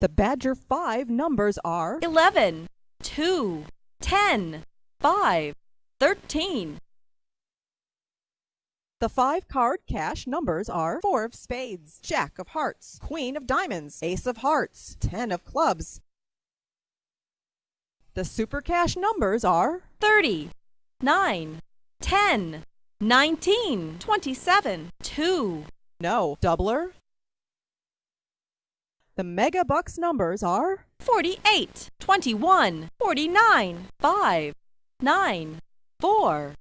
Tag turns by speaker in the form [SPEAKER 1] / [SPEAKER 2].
[SPEAKER 1] The Badger 5 numbers are
[SPEAKER 2] 11, 2, 10, 5, 13.
[SPEAKER 1] The five card cash numbers are four of spades, jack of hearts, queen of diamonds, ace of hearts, ten of clubs. The super cash numbers are
[SPEAKER 2] 30, 9, 10, 19, 27, 2.
[SPEAKER 1] no doubler. The mega bucks numbers are
[SPEAKER 2] 48, 21, 49, 5, 9, 4.